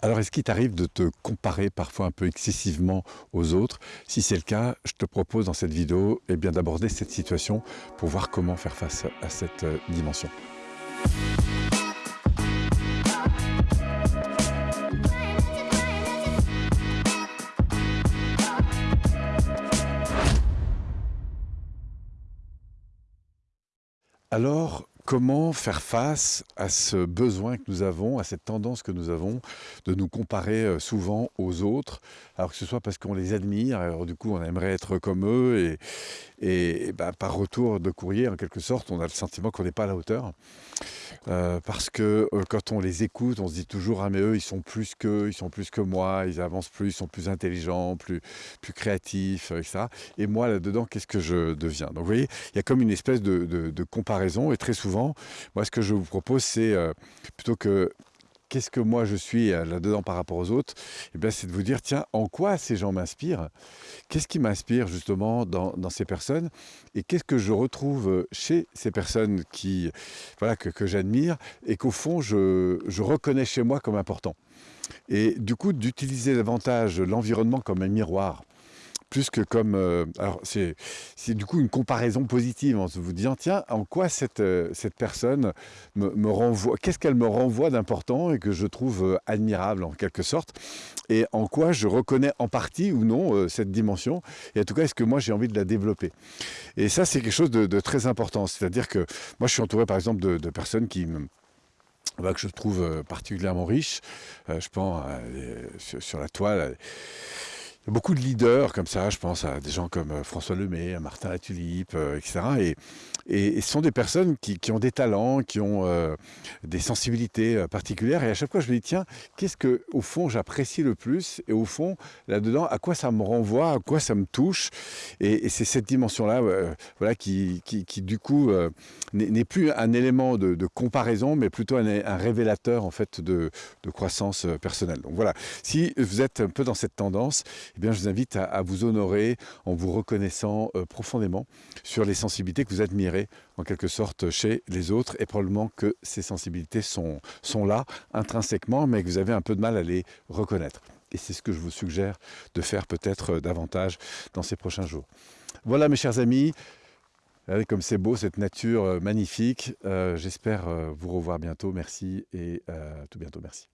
Alors, est-ce qu'il t'arrive de te comparer parfois un peu excessivement aux autres? Si c'est le cas, je te propose dans cette vidéo eh d'aborder cette situation pour voir comment faire face à cette euh, dimension. Alors, comment faire face à ce besoin que nous avons, à cette tendance que nous avons de nous comparer euh, souvent aux autres, alors que ce soit parce qu'on les admire, alors du coup on aimerait être comme eux, et, bah, par retour de courrier, en quelque sorte, on a le sentiment qu'on n'est pas à la hauteur. Euh, parce que euh, quand on les écoute, on se dit toujours ah mais eux ils sont plus que ils sont plus que moi, ils avancent plus, ils sont plus intelligents, plus plus créatifs, etc. Et moi là-dedans, qu'est-ce que je deviens? Donc vous voyez, il y a comme une espèce de, comparaison et très souvent, moi ce que je vous propose, c'est euh, plutôt que qu'est-ce que moi je suis euh, là-dedans par rapport aux autres? Eh bien, c'est de vous dire, tiens, en quoi ces gens m'inspirent? Qu'est-ce qui m'inspire justement dans, ces personnes? Et qu'est-ce que je retrouve chez ces personnes qui, voilà, que, j'admire et qu'au fond, je reconnais chez moi comme important? Et du coup, d'utiliser davantage l'environnement comme un miroir plus que comme... Euh, alors, c'est du coup une comparaison positive en se vous disant, tiens, en quoi cette, euh, cette personne me, renvoie, qu'est-ce qu'elle me renvoie d'important et que je trouve euh, admirable en quelque sorte, et en quoi je reconnais en partie ou non cette dimension, et en tout cas, est-ce que moi j'ai envie de la développer? Et ça, c'est quelque chose de, très important, c'est-à-dire que moi, je suis entouré par exemple de, personnes qui bah, que je trouve particulièrement riches, je pense sur, la toile, beaucoup de leaders comme ça, je pense à des gens comme euh, François Lemay, à Martin Latulippe, euh, etc. Et, ce sont des personnes qui, ont des talents, qui ont euh, des sensibilités particulières. Et à chaque fois, je me dis, tiens, qu'est-ce que, au fond, j'apprécie le plus Et au fond, là-dedans, à quoi ça me renvoie, à quoi ça me touche Et, c'est cette dimension-là voilà, qui, qui, du coup, n'est plus un élément de, comparaison, mais plutôt un, révélateur, en fait, de croissance personnelle. Donc voilà, si vous êtes un peu dans cette tendance, eh bien, je vous invite à, vous honorer en vous reconnaissant euh, profondément sur les sensibilités que vous admirez en quelque sorte chez les autres et probablement que ces sensibilités sont, là intrinsèquement mais que vous avez un peu de mal à les reconnaître. Et c'est ce que je vous suggère de faire peut-être euh, davantage dans ces prochains jours. Voilà mes chers amis, Regardez comme c'est beau, cette nature euh, magnifique. J'espère vous revoir bientôt. Merci et à tout bientôt. Merci.